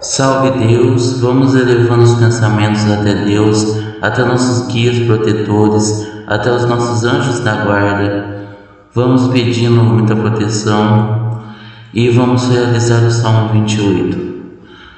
Salve Deus, vamos elevando os pensamentos até Deus, até nossos guias protetores, até os nossos anjos da guarda. Vamos pedindo muita proteção e vamos realizar o Salmo 28.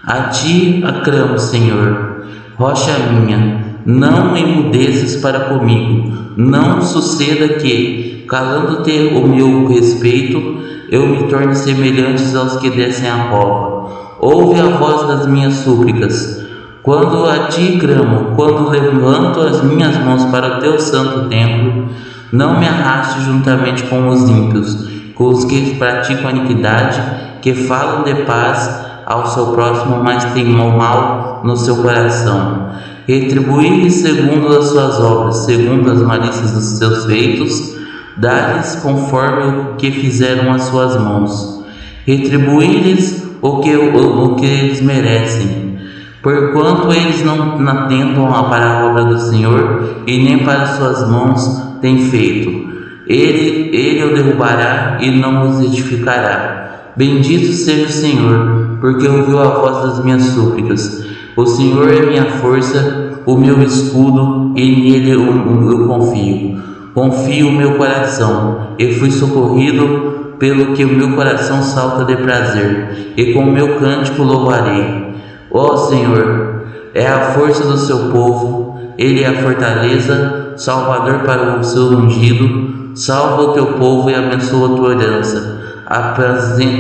A ti aclamo, Senhor, rocha minha, não emudeces para comigo, não suceda que, calando-te o meu respeito, eu me torne semelhante aos que descem a cova. Ouve a voz das minhas súplicas. Quando a ti clamo, quando levanto as minhas mãos para o teu santo templo, não me arraste juntamente com os ímpios, com os que praticam iniquidade, que falam de paz ao seu próximo, mas têm mal no seu coração. Retribuí-lhes segundo as suas obras, segundo as malícias dos seus feitos, dá-lhes conforme o que fizeram as suas mãos. Retribuí-lhes o que, o, o que eles merecem. Porquanto eles não atentam para a obra do Senhor e nem para suas mãos têm feito. Ele, ele o derrubará e não os edificará. Bendito seja o Senhor, porque ouviu a voz das minhas súplicas. O Senhor é minha força, o meu escudo, e nele eu, eu confio. Confio o meu coração, e fui socorrido pelo que o meu coração salta de prazer, e com o meu cântico louvarei. Ó Senhor, é a força do seu povo, ele é a fortaleza, salvador para o seu ungido, salva o teu povo e abençoa a tua herança,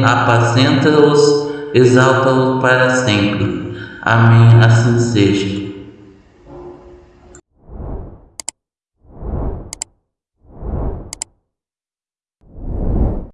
apacenta-os, exalta-os para sempre. Amém, assim seja.